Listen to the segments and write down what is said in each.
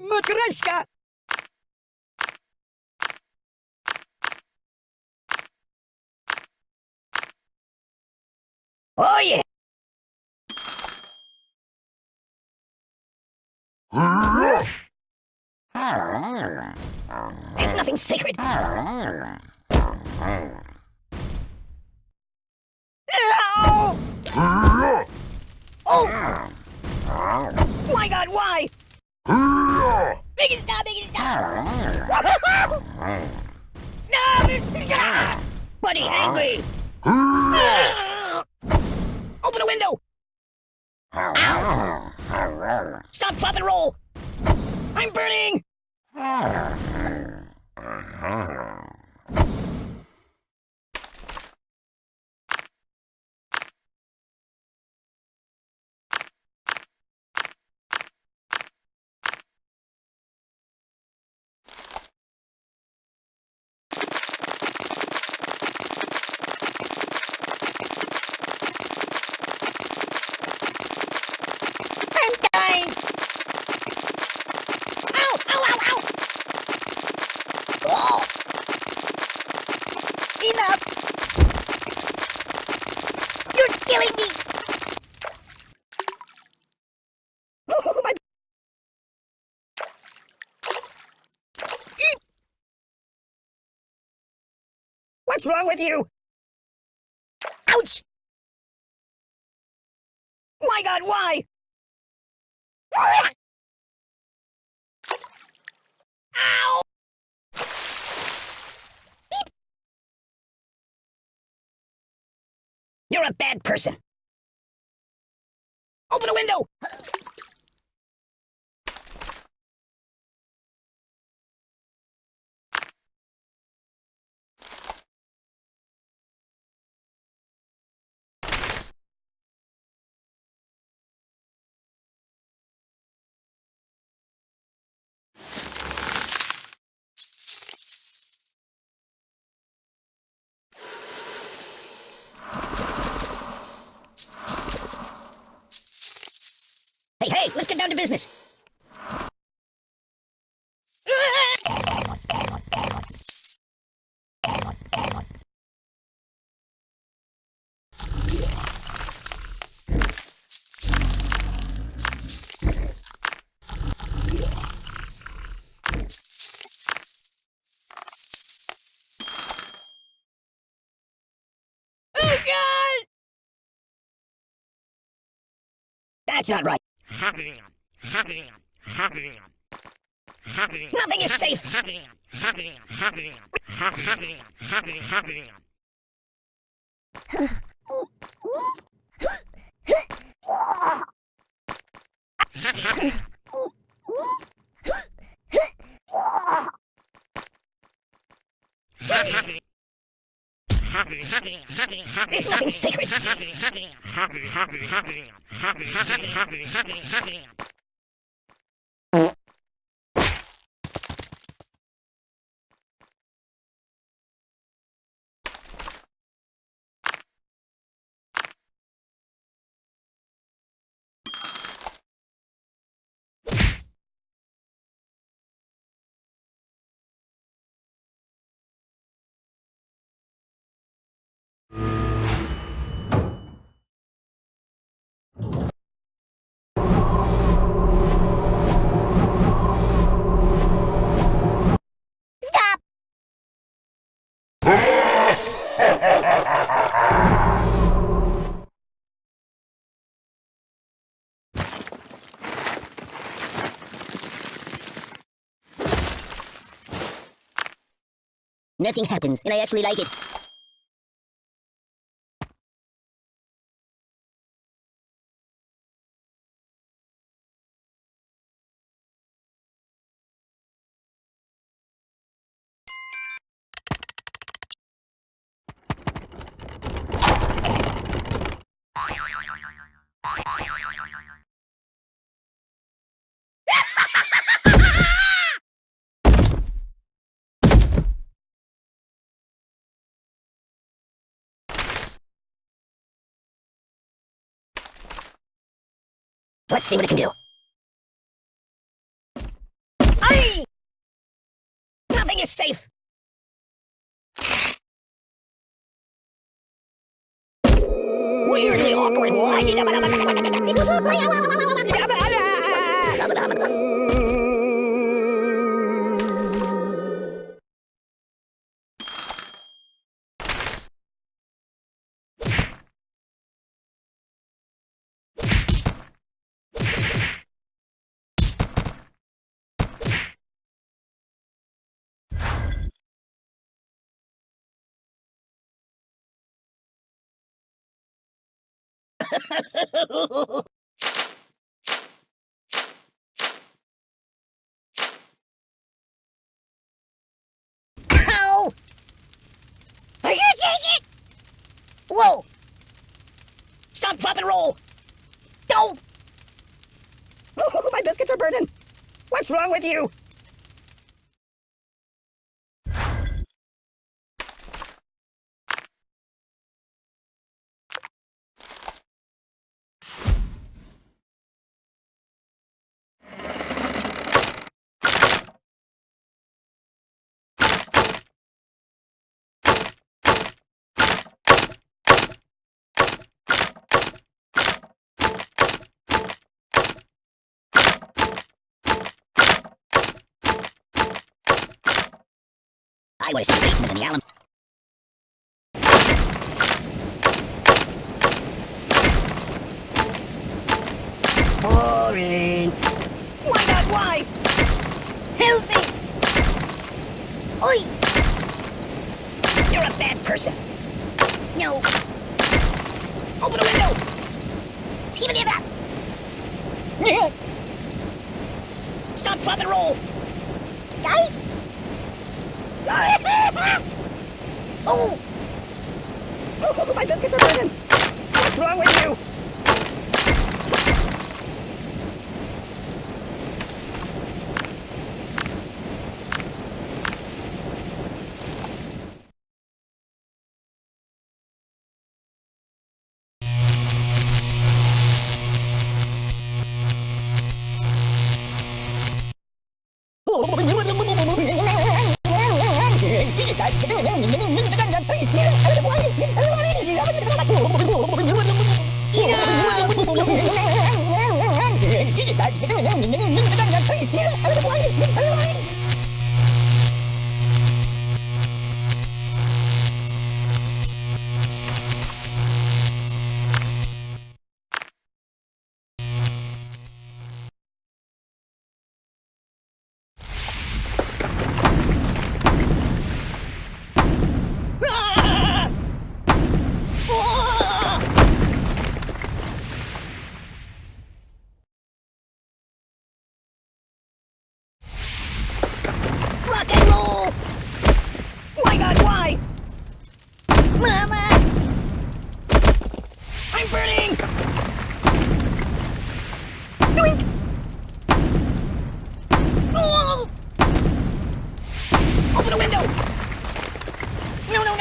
Matryoshka! Oh yeah! There's nothing sacred. Ow! Oh! My god, why? Biggie, stop, Biggie, stop! Stop! Buddy, angry! Open a window! Ow! Stop, drop, and roll! I'm burning! I'm dying! Ow! Ow! Ow! Ow! Oh! Enough! You're killing me! Oh, my... Eep! What's wrong with you? Ouch! My god, why? Ow! Beep. You're a bad person. Open a window! Hey, hey, let's get down to business. Oh! That's not right. Nothing is safe. There's nothing sacred. Nothing happens, and I actually like it. Let's see what it can do. Aye! Nothing is safe! Weirdly awkward. Ow! I can't take it! Whoa! Stop, drop, and roll! Don't! Oh, my biscuits are burning! What's wrong with you? Have basement in the Allen. Boring. Why not? Why? Help me! Oi! You're a bad person. No. Open the window! Even near that! Stop, drop, and roll! Guy? Oh! Oh, my biscuits are burning! What's wrong with you?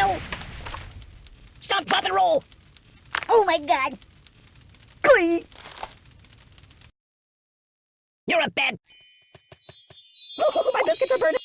No! Stop, drop, and roll! Oh my god! Glee! You're a bad... Oh, my biscuits are burning!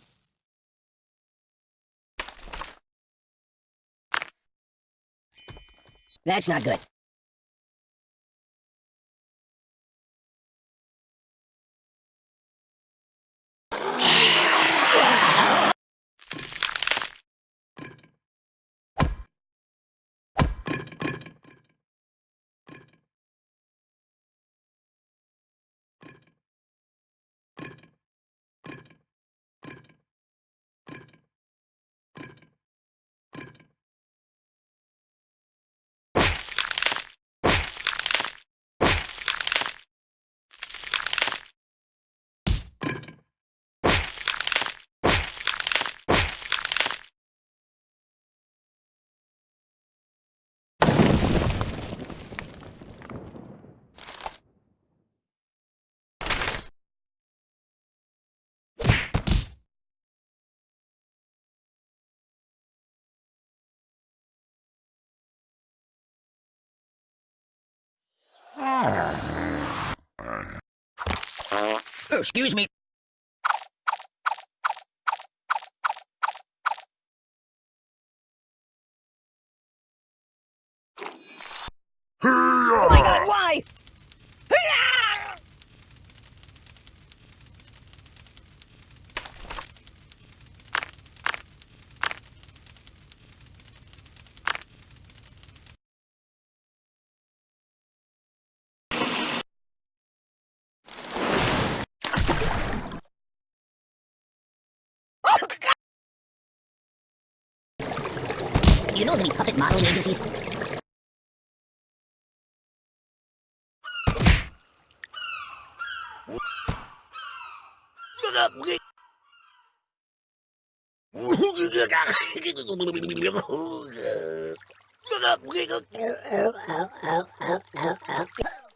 That's not good. Oh, excuse me. Oh my god, why? Hee-yah! Oh, God! You know of any puppet modeling agencies?